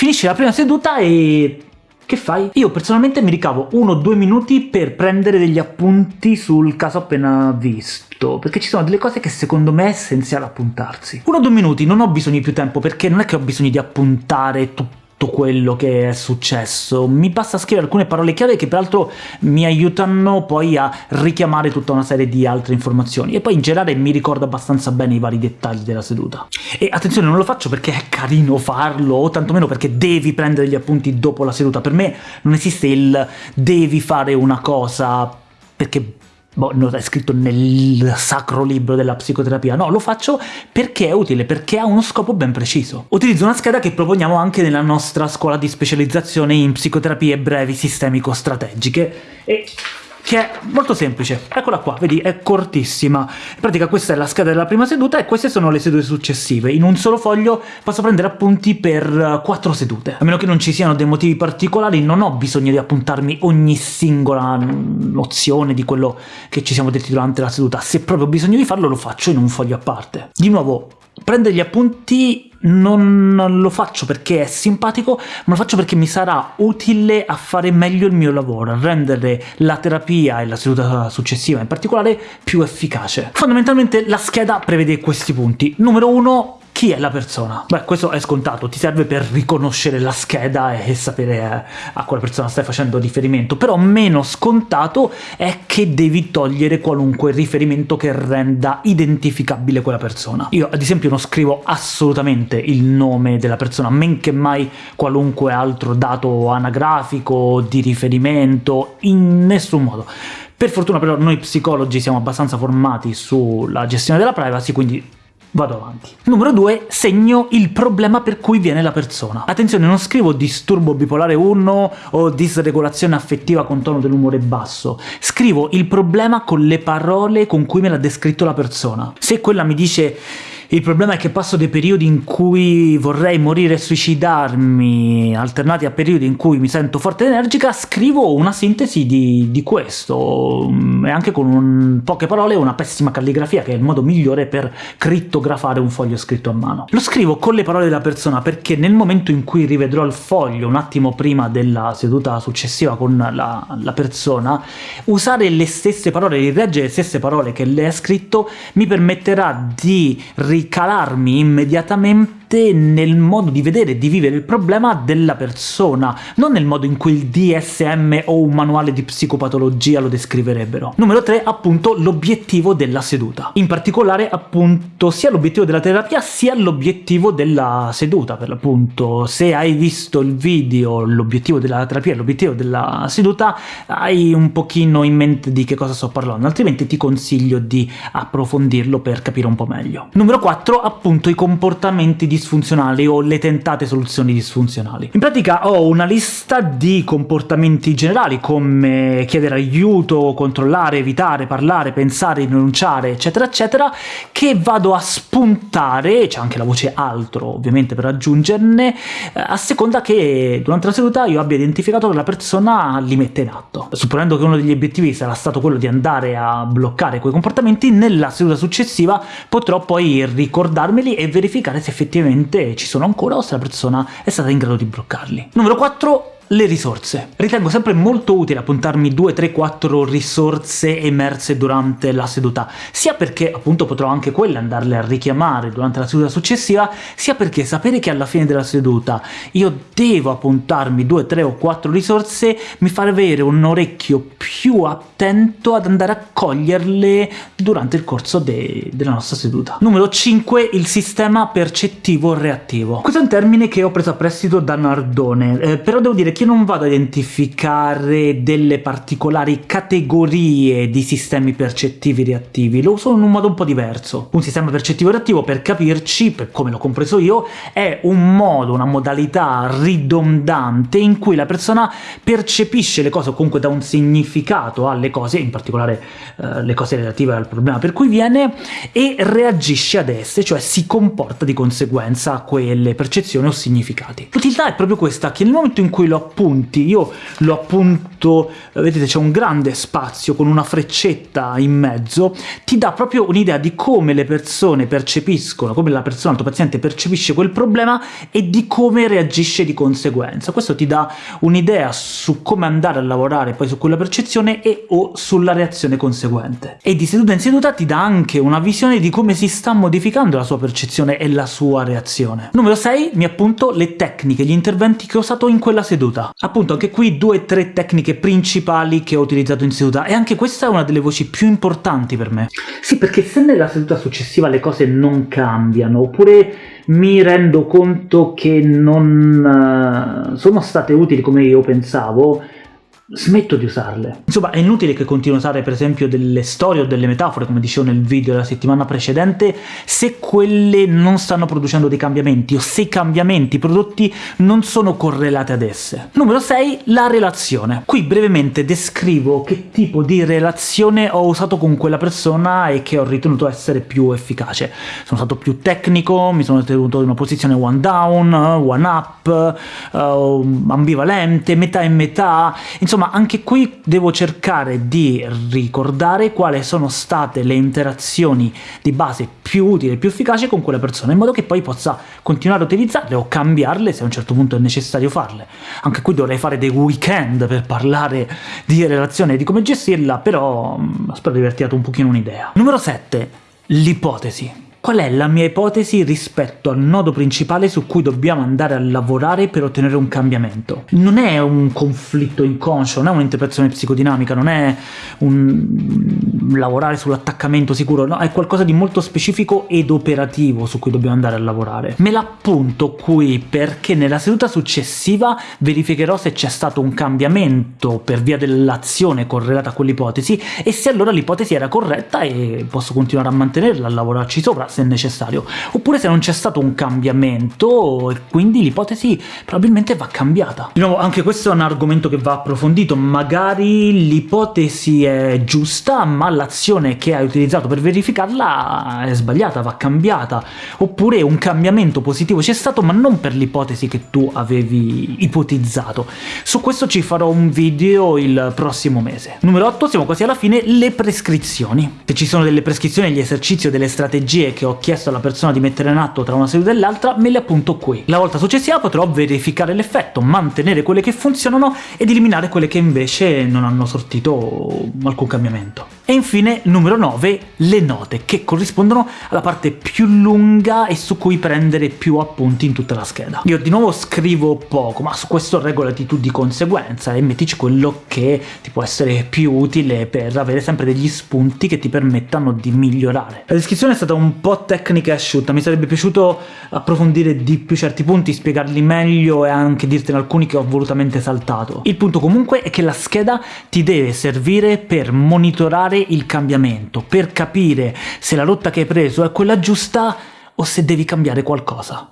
Finisce la prima seduta e che fai? Io personalmente mi ricavo uno o due minuti per prendere degli appunti sul caso appena visto, perché ci sono delle cose che secondo me è essenziale appuntarsi. Uno o due minuti, non ho bisogno di più tempo, perché non è che ho bisogno di appuntare tutto tutto quello che è successo. Mi basta scrivere alcune parole chiave che peraltro mi aiutano poi a richiamare tutta una serie di altre informazioni, e poi in generale mi ricordo abbastanza bene i vari dettagli della seduta. E attenzione, non lo faccio perché è carino farlo, o tantomeno perché devi prendere gli appunti dopo la seduta. Per me non esiste il devi fare una cosa perché boh, non è scritto nel sacro libro della psicoterapia, no, lo faccio perché è utile, perché ha uno scopo ben preciso. Utilizzo una scheda che proponiamo anche nella nostra scuola di specializzazione in psicoterapie brevi sistemico-strategiche, e che è molto semplice. Eccola qua, vedi, è cortissima. In pratica questa è la scheda della prima seduta e queste sono le sedute successive. In un solo foglio posso prendere appunti per quattro sedute. A meno che non ci siano dei motivi particolari, non ho bisogno di appuntarmi ogni singola nozione di quello che ci siamo detti durante la seduta. Se proprio ho bisogno di farlo, lo faccio in un foglio a parte. Di nuovo, prendere gli appunti non lo faccio perché è simpatico, ma lo faccio perché mi sarà utile a fare meglio il mio lavoro, a rendere la terapia e la seduta successiva in particolare più efficace. Fondamentalmente la scheda prevede questi punti. Numero 1 chi è la persona? Beh, questo è scontato, ti serve per riconoscere la scheda e sapere eh, a quale persona stai facendo riferimento, però meno scontato è che devi togliere qualunque riferimento che renda identificabile quella persona. Io ad esempio non scrivo assolutamente il nome della persona, men che mai qualunque altro dato anagrafico, di riferimento, in nessun modo. Per fortuna però noi psicologi siamo abbastanza formati sulla gestione della privacy, quindi Vado avanti. Numero 2. Segno il problema per cui viene la persona. Attenzione, non scrivo disturbo bipolare 1 o disregolazione affettiva con tono dell'umore basso. Scrivo il problema con le parole con cui me l'ha descritto la persona. Se quella mi dice il problema è che passo dei periodi in cui vorrei morire e suicidarmi, alternati a periodi in cui mi sento forte ed energica, scrivo una sintesi di, di questo, mm, e anche con un, poche parole una pessima calligrafia, che è il modo migliore per crittografare un foglio scritto a mano. Lo scrivo con le parole della persona perché nel momento in cui rivedrò il foglio, un attimo prima della seduta successiva con la, la persona, usare le stesse parole, rileggere le stesse parole che lei ha scritto, mi permetterà di ricalarmi immediatamente nel modo di vedere e di vivere il problema della persona, non nel modo in cui il DSM o un manuale di psicopatologia lo descriverebbero. Numero 3, appunto, l'obiettivo della seduta. In particolare, appunto, sia l'obiettivo della terapia sia l'obiettivo della seduta, per l'appunto. Se hai visto il video, l'obiettivo della terapia e l'obiettivo della seduta, hai un pochino in mente di che cosa sto parlando, altrimenti ti consiglio di approfondirlo per capire un po' meglio. Numero 4, appunto, i comportamenti di disfunzionali o le tentate soluzioni disfunzionali. In pratica ho una lista di comportamenti generali come chiedere aiuto, controllare, evitare, parlare, pensare, rinunciare, eccetera eccetera, che vado a spuntare, c'è anche la voce altro ovviamente per aggiungerne, eh, a seconda che durante la seduta io abbia identificato che la persona li mette in atto. Supponendo che uno degli obiettivi sarà stato quello di andare a bloccare quei comportamenti, nella seduta successiva potrò poi ricordarmeli e verificare se effettivamente effettivamente ci sono ancora o se la persona è stata in grado di bloccarli. Numero 4 le risorse. Ritengo sempre molto utile appuntarmi 2, 3, 4 risorse emerse durante la seduta, sia perché appunto potrò anche quelle andarle a richiamare durante la seduta successiva, sia perché sapere che alla fine della seduta io devo appuntarmi 2, 3 o 4 risorse mi fa avere un orecchio più attento ad andare a coglierle durante il corso de della nostra seduta. Numero 5. Il sistema percettivo reattivo. Questo è un termine che ho preso a prestito da Nardone, eh, però devo dire che io non vado a identificare delle particolari categorie di sistemi percettivi reattivi, lo uso in un modo un po' diverso. Un sistema percettivo reattivo, per capirci, per come l'ho compreso io, è un modo, una modalità ridondante in cui la persona percepisce le cose, o comunque dà un significato alle cose, in particolare eh, le cose relative al problema per cui viene, e reagisce ad esse, cioè si comporta di conseguenza a quelle percezioni o significati. L'utilità è proprio questa, che nel momento in cui lo appunti, io lo appunto, vedete c'è un grande spazio con una freccetta in mezzo, ti dà proprio un'idea di come le persone percepiscono, come la persona, il tuo paziente percepisce quel problema e di come reagisce di conseguenza. Questo ti dà un'idea su come andare a lavorare poi su quella percezione e o sulla reazione conseguente. E di seduta in seduta ti dà anche una visione di come si sta modificando la sua percezione e la sua reazione. Numero 6 mi appunto le tecniche, gli interventi che ho usato in quella seduta. Appunto anche qui due o tre tecniche principali che ho utilizzato in seduta, e anche questa è una delle voci più importanti per me. Sì, perché se nella seduta successiva le cose non cambiano, oppure mi rendo conto che non uh, sono state utili come io pensavo, smetto di usarle. Insomma, è inutile che continui a usare per esempio delle storie o delle metafore, come dicevo nel video della settimana precedente, se quelle non stanno producendo dei cambiamenti, o se i cambiamenti prodotti non sono correlati ad esse. Numero 6. La relazione. Qui brevemente descrivo che tipo di relazione ho usato con quella persona e che ho ritenuto essere più efficace. Sono stato più tecnico, mi sono tenuto in una posizione one down, one up, uh, ambivalente, metà e metà, insomma Insomma, anche qui devo cercare di ricordare quali sono state le interazioni di base più utili e più efficaci con quella persona, in modo che poi possa continuare a utilizzarle o cambiarle se a un certo punto è necessario farle. Anche qui dovrei fare dei weekend per parlare di relazione e di come gestirla, però mm, spero di aver tirato un pochino un'idea. Numero 7. L'ipotesi. Qual è la mia ipotesi rispetto al nodo principale su cui dobbiamo andare a lavorare per ottenere un cambiamento? Non è un conflitto inconscio, non è un'interpretazione psicodinamica, non è un lavorare sull'attaccamento sicuro, no, è qualcosa di molto specifico ed operativo su cui dobbiamo andare a lavorare. Me l'appunto qui perché nella seduta successiva verificherò se c'è stato un cambiamento per via dell'azione correlata a quell'ipotesi e se allora l'ipotesi era corretta e posso continuare a mantenerla, a lavorarci sopra, se necessario, oppure se non c'è stato un cambiamento e quindi l'ipotesi probabilmente va cambiata. Di nuovo, anche questo è un argomento che va approfondito, magari l'ipotesi è giusta, ma l'azione che hai utilizzato per verificarla è sbagliata, va cambiata, oppure un cambiamento positivo c'è stato, ma non per l'ipotesi che tu avevi ipotizzato. Su questo ci farò un video il prossimo mese. Numero 8, siamo quasi alla fine, le prescrizioni. Se ci sono delle prescrizioni, gli esercizi o delle strategie che ho chiesto alla persona di mettere in atto tra una seduta e l'altra, me le appunto qui. La volta successiva potrò verificare l'effetto, mantenere quelle che funzionano ed eliminare quelle che invece non hanno sortito alcun cambiamento. E infine, numero 9, le note, che corrispondono alla parte più lunga e su cui prendere più appunti in tutta la scheda. Io di nuovo scrivo poco, ma su questo regolati tu di conseguenza e mettici quello che ti può essere più utile per avere sempre degli spunti che ti permettano di migliorare. La descrizione è stata un po' tecnica asciutta, mi sarebbe piaciuto approfondire di più certi punti, spiegarli meglio e anche dirtene alcuni che ho volutamente saltato. Il punto comunque è che la scheda ti deve servire per monitorare il cambiamento, per capire se la rotta che hai preso è quella giusta o se devi cambiare qualcosa.